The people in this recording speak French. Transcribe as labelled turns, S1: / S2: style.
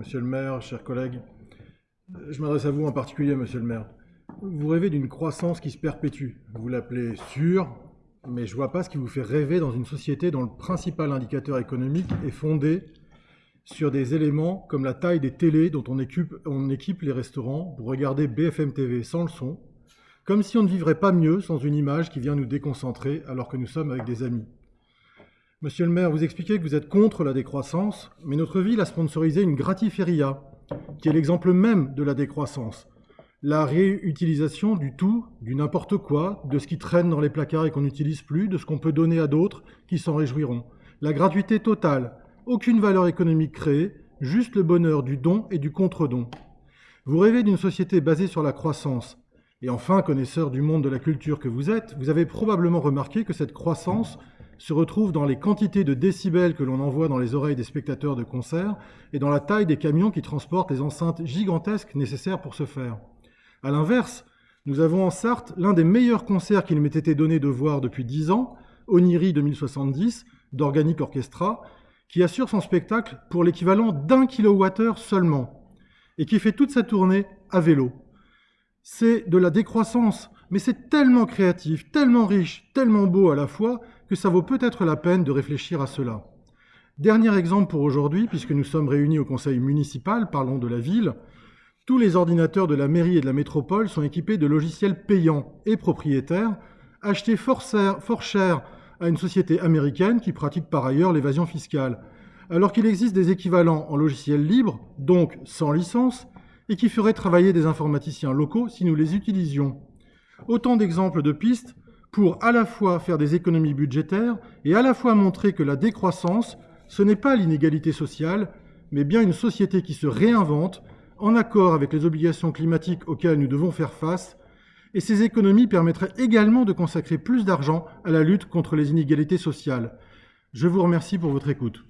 S1: monsieur le maire, chers collègues. Je m'adresse à vous en particulier, monsieur le maire. Vous rêvez d'une croissance qui se perpétue. Vous l'appelez sûre, mais je vois pas ce qui vous fait rêver dans une société dont le principal indicateur économique est fondé sur des éléments comme la taille des télés dont on équipe les restaurants pour regarder BFM TV sans le son, comme si on ne vivrait pas mieux sans une image qui vient nous déconcentrer alors que nous sommes avec des amis. Monsieur le maire, vous expliquez que vous êtes contre la décroissance, mais notre ville a sponsorisé une gratiféria, qui est l'exemple même de la décroissance. La réutilisation du tout, du n'importe quoi, de ce qui traîne dans les placards et qu'on n'utilise plus, de ce qu'on peut donner à d'autres qui s'en réjouiront. La gratuité totale, aucune valeur économique créée, juste le bonheur du don et du contre-don. Vous rêvez d'une société basée sur la croissance. Et enfin, connaisseur du monde de la culture que vous êtes, vous avez probablement remarqué que cette croissance se retrouve dans les quantités de décibels que l'on envoie dans les oreilles des spectateurs de concerts et dans la taille des camions qui transportent les enceintes gigantesques nécessaires pour ce faire. A l'inverse, nous avons en Sarthe l'un des meilleurs concerts qu'il m'ait été donné de voir depuis dix ans, Oniri 2070, d'Organic Orchestra, qui assure son spectacle pour l'équivalent d'un kilowattheure seulement, et qui fait toute sa tournée à vélo. C'est de la décroissance, mais c'est tellement créatif, tellement riche, tellement beau à la fois, que ça vaut peut-être la peine de réfléchir à cela. Dernier exemple pour aujourd'hui, puisque nous sommes réunis au conseil municipal, parlons de la ville, tous les ordinateurs de la mairie et de la métropole sont équipés de logiciels payants et propriétaires, achetés fort cher, à une société américaine qui pratique par ailleurs l'évasion fiscale, alors qu'il existe des équivalents en logiciels libres, donc sans licence, et qui feraient travailler des informaticiens locaux si nous les utilisions. Autant d'exemples de pistes pour à la fois faire des économies budgétaires et à la fois montrer que la décroissance, ce n'est pas l'inégalité sociale, mais bien une société qui se réinvente en accord avec les obligations climatiques auxquelles nous devons faire face, et ces économies permettraient également de consacrer plus d'argent à la lutte contre les inégalités sociales. Je vous remercie pour votre écoute.